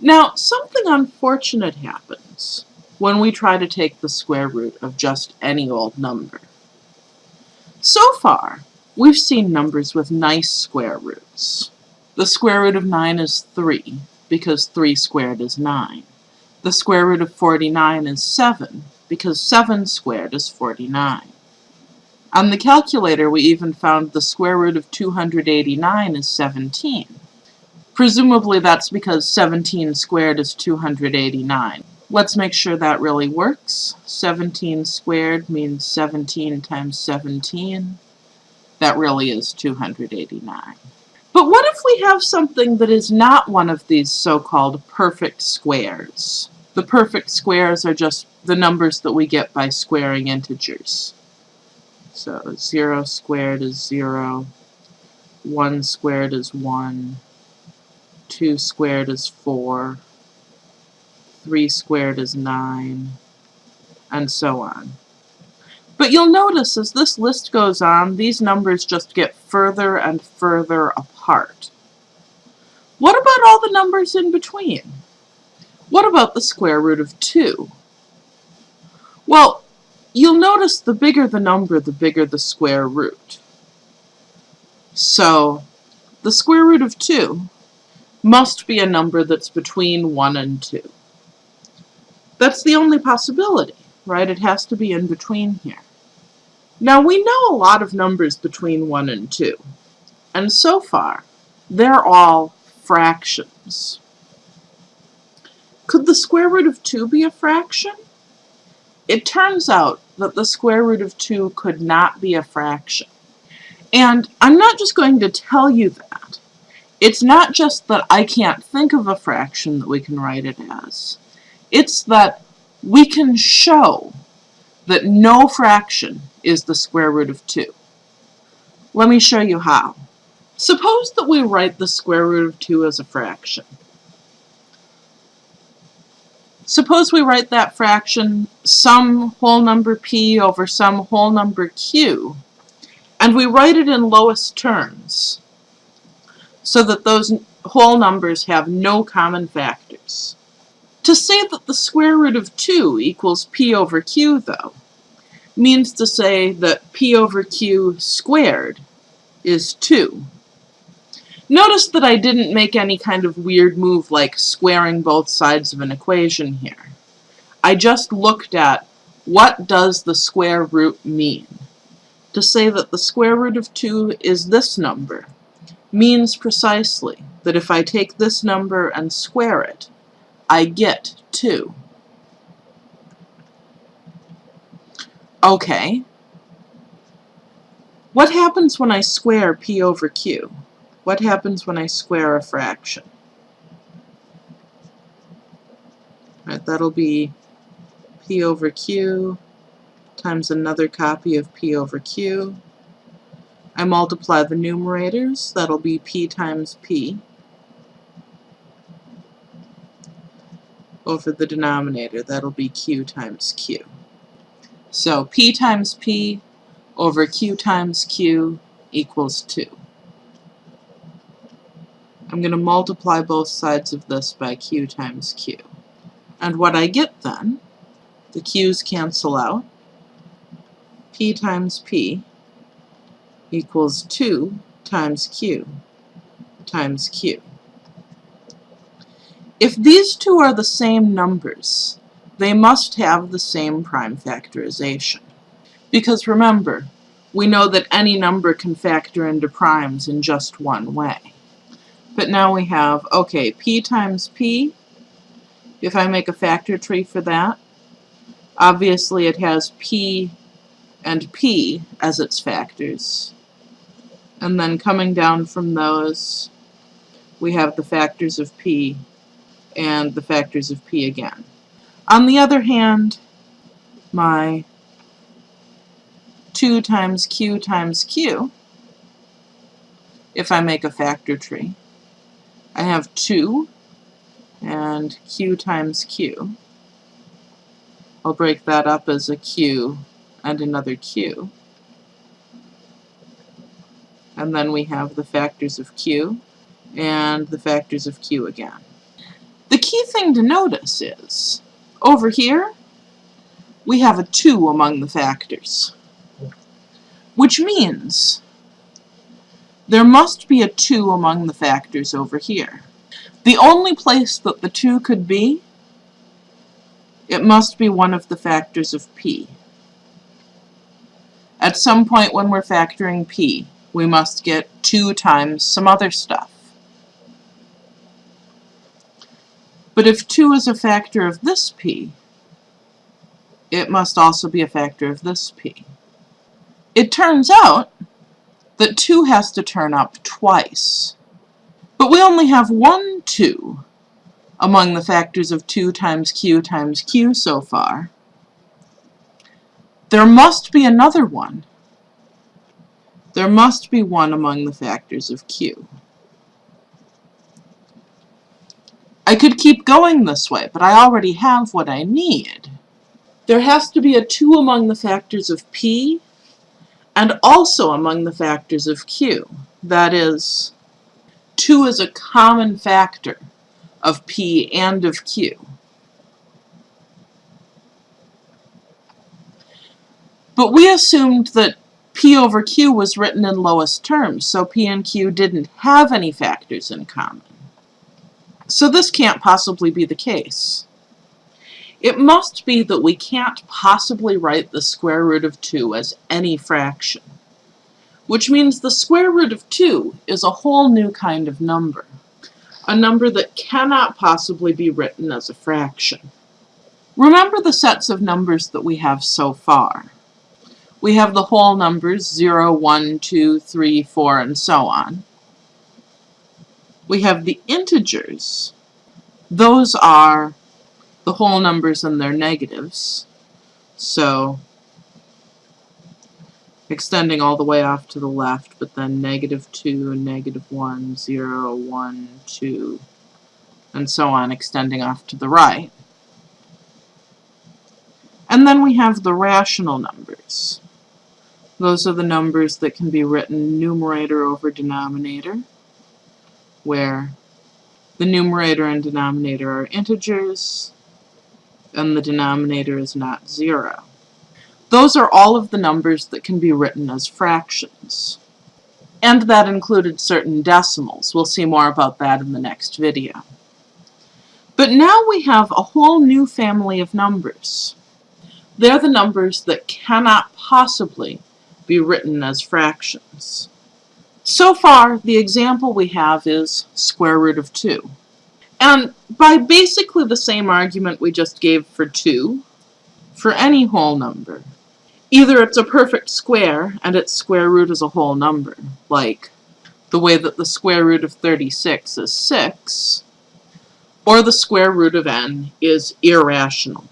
Now, something unfortunate happens when we try to take the square root of just any old number. So far, we've seen numbers with nice square roots. The square root of 9 is 3, because 3 squared is 9. The square root of 49 is 7, because 7 squared is 49. On the calculator, we even found the square root of 289 is 17. Presumably that's because 17 squared is 289. Let's make sure that really works. 17 squared means 17 times 17. That really is 289. But what if we have something that is not one of these so-called perfect squares? The perfect squares are just the numbers that we get by squaring integers. So 0 squared is 0, 1 squared is 1, 2 squared is 4, 3 squared is 9, and so on. But you'll notice as this list goes on, these numbers just get further and further apart. What about all the numbers in between? What about the square root of 2? Well, you'll notice the bigger the number, the bigger the square root. So, the square root of 2 must be a number that's between 1 and 2. That's the only possibility, right? It has to be in between here. Now we know a lot of numbers between 1 and 2, and so far they're all fractions. Could the square root of 2 be a fraction? It turns out that the square root of 2 could not be a fraction. And I'm not just going to tell you that. It's not just that I can't think of a fraction that we can write it as. It's that we can show that no fraction is the square root of 2. Let me show you how. Suppose that we write the square root of 2 as a fraction. Suppose we write that fraction some whole number p over some whole number q, and we write it in lowest terms so that those whole numbers have no common factors. To say that the square root of 2 equals p over q, though, means to say that p over q squared is 2. Notice that I didn't make any kind of weird move like squaring both sides of an equation here. I just looked at what does the square root mean. To say that the square root of 2 is this number means precisely that if I take this number and square it, I get 2. Okay. What happens when I square p over q? What happens when I square a fraction? Right, that'll be p over q times another copy of p over q. I multiply the numerators, that'll be p times p. over the denominator. That'll be q times q. So p times p over q times q equals 2. I'm going to multiply both sides of this by q times q. And what I get then, the q's cancel out, p times p equals 2 times q times q. If these two are the same numbers, they must have the same prime factorization. Because remember, we know that any number can factor into primes in just one way. But now we have, okay, p times p, if I make a factor tree for that, obviously it has p and p as its factors. And then coming down from those, we have the factors of p and the factors of p again. On the other hand, my 2 times q times q, if I make a factor tree, I have 2 and q times q. I'll break that up as a q and another q. And then we have the factors of q and the factors of q again. The key thing to notice is, over here, we have a 2 among the factors. Which means there must be a 2 among the factors over here. The only place that the 2 could be, it must be one of the factors of p. At some point when we're factoring p, we must get 2 times some other stuff. But if 2 is a factor of this p, it must also be a factor of this p. It turns out that 2 has to turn up twice. But we only have one 2 among the factors of 2 times q times q so far. There must be another one. There must be one among the factors of q. I could keep going this way, but I already have what I need. There has to be a 2 among the factors of p and also among the factors of q. That is, 2 is a common factor of p and of q. But we assumed that p over q was written in lowest terms, so p and q didn't have any factors in common. So this can't possibly be the case. It must be that we can't possibly write the square root of 2 as any fraction, which means the square root of 2 is a whole new kind of number, a number that cannot possibly be written as a fraction. Remember the sets of numbers that we have so far. We have the whole numbers 0, 1, 2, 3, 4, and so on. We have the integers. Those are the whole numbers and their negatives. So extending all the way off to the left, but then negative 2, negative 1, 0, 1, 2, and so on, extending off to the right. And then we have the rational numbers. Those are the numbers that can be written numerator over denominator, where the numerator and denominator are integers, and the denominator is not zero. Those are all of the numbers that can be written as fractions. And that included certain decimals. We'll see more about that in the next video. But now we have a whole new family of numbers. They're the numbers that cannot possibly be written as fractions. So far, the example we have is square root of 2. And by basically the same argument we just gave for 2, for any whole number, either it's a perfect square and its square root is a whole number, like the way that the square root of 36 is 6, or the square root of n is irrational.